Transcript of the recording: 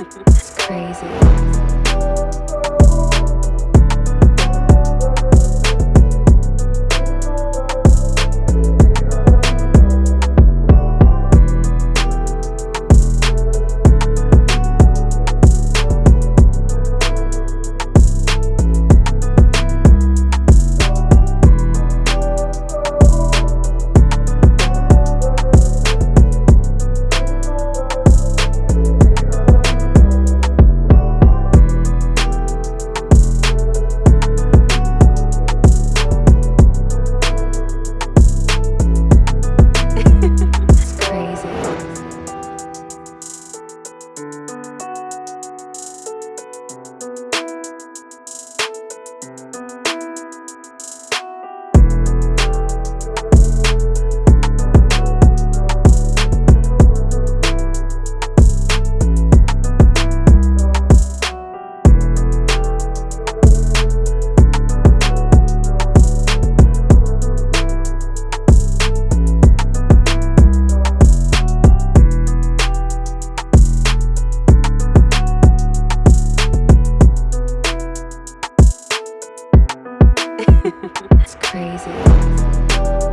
It's crazy. you.